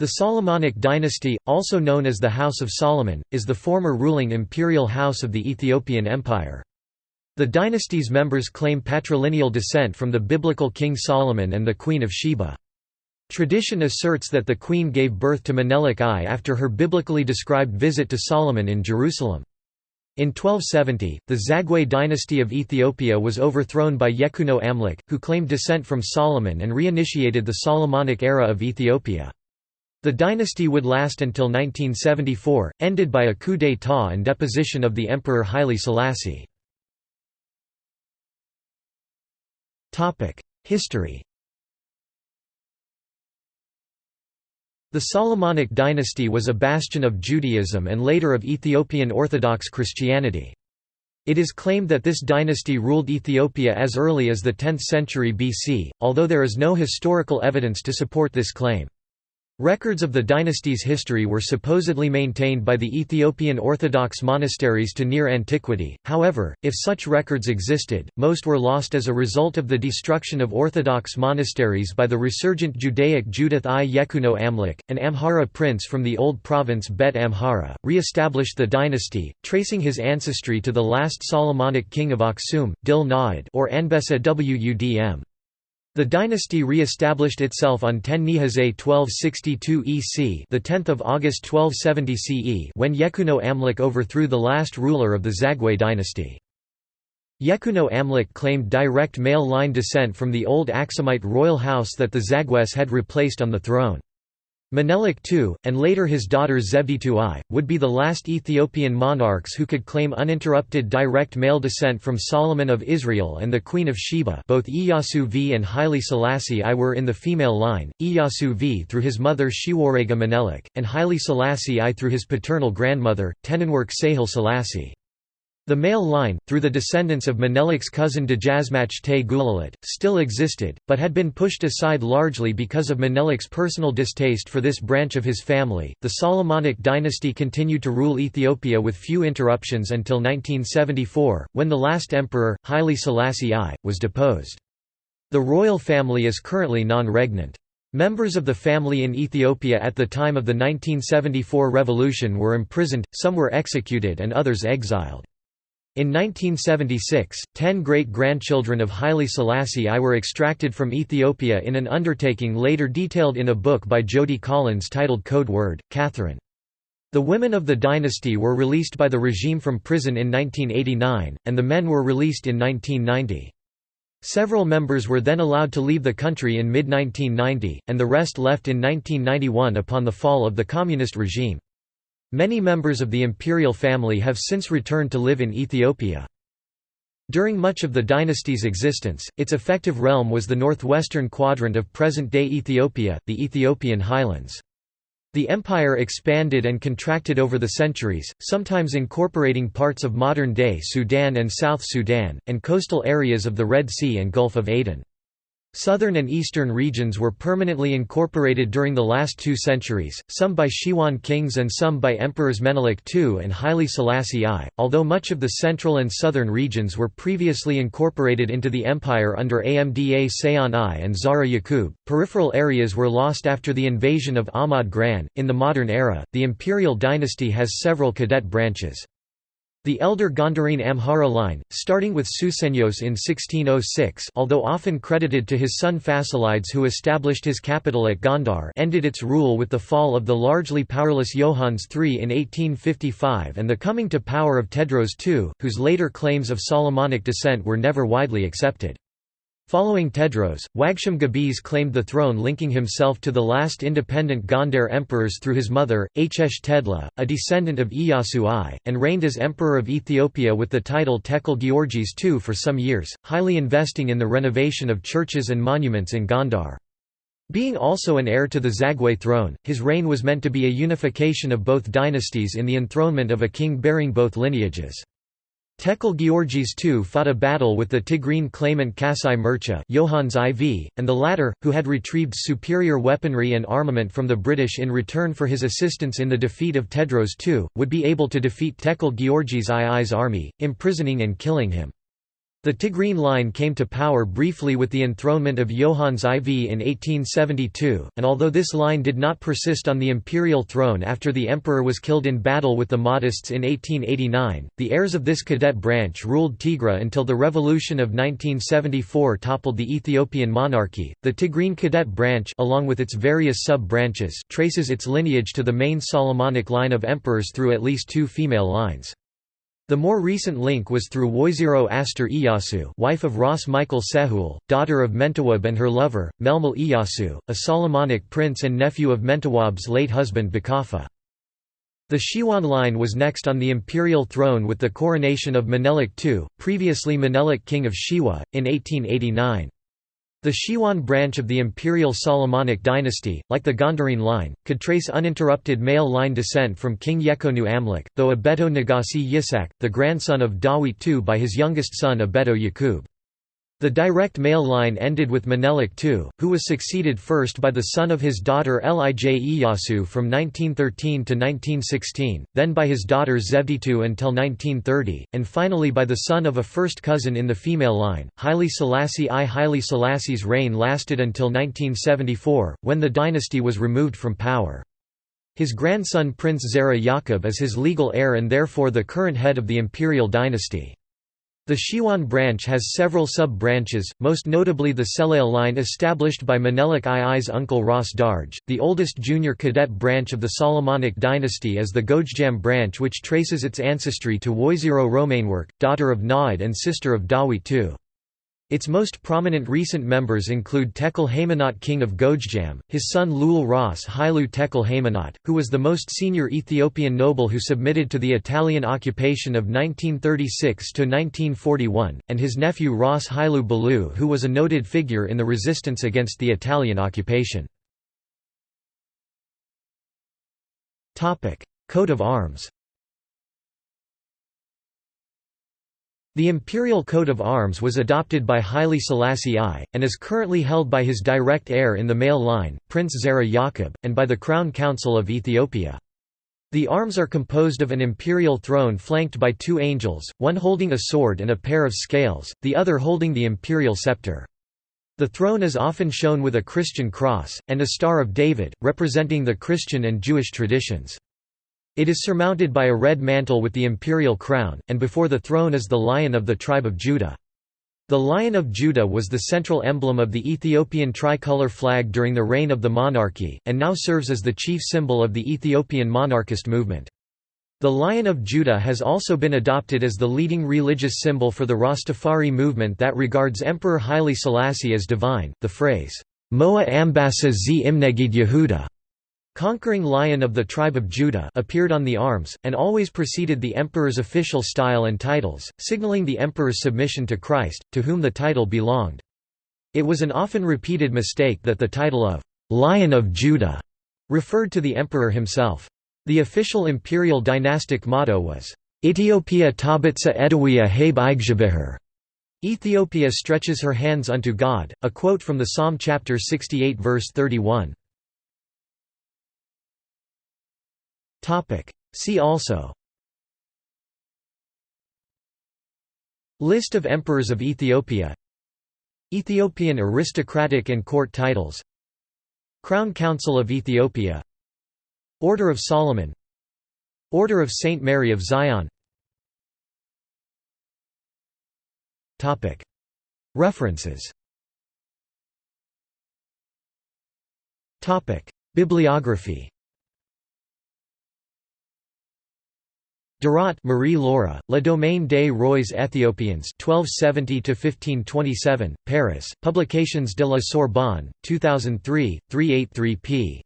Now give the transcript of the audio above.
The Solomonic dynasty, also known as the House of Solomon, is the former ruling imperial house of the Ethiopian Empire. The dynasty's members claim patrilineal descent from the biblical King Solomon and the Queen of Sheba. Tradition asserts that the queen gave birth to Menelik I after her biblically described visit to Solomon in Jerusalem. In 1270, the Zagwe dynasty of Ethiopia was overthrown by Yekuno Amlik, who claimed descent from Solomon and reinitiated the Solomonic era of Ethiopia. The dynasty would last until 1974, ended by a coup d'état and deposition of the Emperor Haile Selassie. History The Solomonic dynasty was a bastion of Judaism and later of Ethiopian Orthodox Christianity. It is claimed that this dynasty ruled Ethiopia as early as the 10th century BC, although there is no historical evidence to support this claim. Records of the dynasty's history were supposedly maintained by the Ethiopian Orthodox monasteries to near antiquity, however, if such records existed, most were lost as a result of the destruction of Orthodox monasteries by the resurgent Judaic Judith I Yekuno Amlik, an Amhara prince from the old province Bet Amhara, re-established the dynasty, tracing his ancestry to the last Solomonic king of Aksum, Dil Naad or Anbessa Wudm. The dynasty re-established itself on 10 Nihazé 1262 EC, the 10th of August 1270 CE, when Yekuno Amlik overthrew the last ruler of the Zagwe dynasty. Yekuno Amlik claimed direct male line descent from the old Aksumite royal house that the Zagwes had replaced on the throne. Menelik II, and later his daughter Zewditu I, would be the last Ethiopian monarchs who could claim uninterrupted direct male descent from Solomon of Israel and the Queen of Sheba both Iyasu V and Haile Selassie I were in the female line, Iyasu V through his mother Shiwarega Menelik, and Haile Selassie I through his paternal grandmother, Tenenwerk Sahil Selassie. The male line, through the descendants of Menelik's cousin Dejazmach Te Gulalit, still existed, but had been pushed aside largely because of Menelik's personal distaste for this branch of his family. The Solomonic dynasty continued to rule Ethiopia with few interruptions until 1974, when the last emperor, Haile Selassie I, was deposed. The royal family is currently non-regnant. Members of the family in Ethiopia at the time of the 1974 revolution were imprisoned, some were executed and others exiled. In 1976, ten great-grandchildren of Haile Selassie I were extracted from Ethiopia in an undertaking later detailed in a book by Jody Collins titled Code Word, Catherine. The women of the dynasty were released by the regime from prison in 1989, and the men were released in 1990. Several members were then allowed to leave the country in mid-1990, and the rest left in 1991 upon the fall of the communist regime. Many members of the imperial family have since returned to live in Ethiopia. During much of the dynasty's existence, its effective realm was the northwestern quadrant of present-day Ethiopia, the Ethiopian highlands. The empire expanded and contracted over the centuries, sometimes incorporating parts of modern-day Sudan and South Sudan, and coastal areas of the Red Sea and Gulf of Aden. Southern and eastern regions were permanently incorporated during the last two centuries, some by Shiwan kings and some by emperors Menelik II and Haile Selassie I, although much of the central and southern regions were previously incorporated into the empire under Amda Seyon I and Zara Yaqub. Peripheral areas were lost after the invasion of Ahmad Gran. In the modern era, the imperial dynasty has several cadet branches. The elder Gondarine Amhara line, starting with Susenyos in 1606 although often credited to his son Fasilides who established his capital at Gondar ended its rule with the fall of the largely powerless Johannes III in 1855 and the coming to power of Tewodros II, whose later claims of Solomonic descent were never widely accepted. Following Tewodros, Wagsham Gabis claimed the throne linking himself to the last independent Gondar emperors through his mother, Hsh Tedla, a descendant of Iyasu I, and reigned as Emperor of Ethiopia with the title Tekel Georges II for some years, highly investing in the renovation of churches and monuments in Gondar. Being also an heir to the Zagwe throne, his reign was meant to be a unification of both dynasties in the enthronement of a king bearing both lineages. Tekel Georges II fought a battle with the Tigrine claimant Kasai Mircha Johannes IV, and the latter, who had retrieved superior weaponry and armament from the British in return for his assistance in the defeat of Tewodros II, would be able to defeat Tekel Georges II's army, imprisoning and killing him. The Tigrine line came to power briefly with the enthronement of Johannes IV in 1872, and although this line did not persist on the imperial throne after the emperor was killed in battle with the Mahdists in 1889, the heirs of this cadet branch ruled Tigray until the revolution of 1974 toppled the Ethiopian monarchy. The Tigrine cadet branch, along with its various sub-branches, traces its lineage to the main Solomonic line of emperors through at least two female lines. The more recent link was through Woizero Aster Iyasu wife of Ras Michael Sehul, daughter of Mentawab and her lover, Melmel Iyasu, a Solomonic prince and nephew of Mentawab's late husband Bakafa. The Shiwan line was next on the imperial throne with the coronation of Menelik II, previously Menelik king of Shewa, in 1889. The Shiwan branch of the imperial Solomonic dynasty, like the Gondarine line, could trace uninterrupted male line descent from King Yekuno Amlik, though Abeto Nagasi Yisak, the grandson of Dawit II by his youngest son Abeto Yakub. The direct male line ended with Menelik II, who was succeeded first by the son of his daughter Lij Iyasu from 1913 to 1916, then by his daughter Zewditu until 1930, and finally by the son of a first cousin in the female line, Haile Selassie I. Haile Selassie's reign lasted until 1974, when the dynasty was removed from power. His grandson Prince Zera Yaqub is his legal heir and therefore the current head of the imperial dynasty. The Shiwan branch has several sub-branches, most notably the Selail line established by Menelik II's uncle Ras Darj. The oldest junior cadet branch of the Solomonic dynasty is the Gojjam branch which traces its ancestry to Woizero Romainwerk, daughter of Naad and sister of Dawit II. Its most prominent recent members include Tekel Haymanot king of Gojjam, his son Lul Ras Hailu Tekel Haymanot, who was the most senior Ethiopian noble who submitted to the Italian occupation of 1936–1941, and his nephew Ras Hailu Balu who was a noted figure in the resistance against the Italian occupation. Coat of arms The imperial coat of arms was adopted by Haile Selassie I, and is currently held by his direct heir in the male line, Prince Zera Yaqub, and by the Crown Council of Ethiopia. The arms are composed of an imperial throne flanked by two angels, one holding a sword and a pair of scales, the other holding the imperial scepter. The throne is often shown with a Christian cross, and a Star of David, representing the Christian and Jewish traditions. It is surmounted by a red mantle with the imperial crown, and before the throne is the lion of the tribe of Judah. The Lion of Judah was the central emblem of the Ethiopian tricolor flag during the reign of the monarchy, and now serves as the chief symbol of the Ethiopian monarchist movement. The Lion of Judah has also been adopted as the leading religious symbol for the Rastafari movement that regards Emperor Haile Selassie as divine. The phrase, Moa Ambassa z Imnegid Yehuda Conquering Lion of the Tribe of Judah appeared on the arms, and always preceded the emperor's official style and titles, signaling the emperor's submission to Christ, to whom the title belonged. It was an often repeated mistake that the title of «Lion of Judah» referred to the emperor himself. The official imperial dynastic motto was Ethiopia tabitsa edawia habe igjabiher. Ethiopia stretches her hands unto God, a quote from the Psalm chapter 68 verse 31. See also. List of emperors of Ethiopia. Ethiopian aristocratic and court titles. Crown Council of Ethiopia. Order of Solomon. Order of Saint Mary of Zion. References. Bibliography Derat Marie Laura, Le Domaine des Rois Éthiopiens 1270–1527, Paris, Publications de la Sorbonne, 2003, 383 p.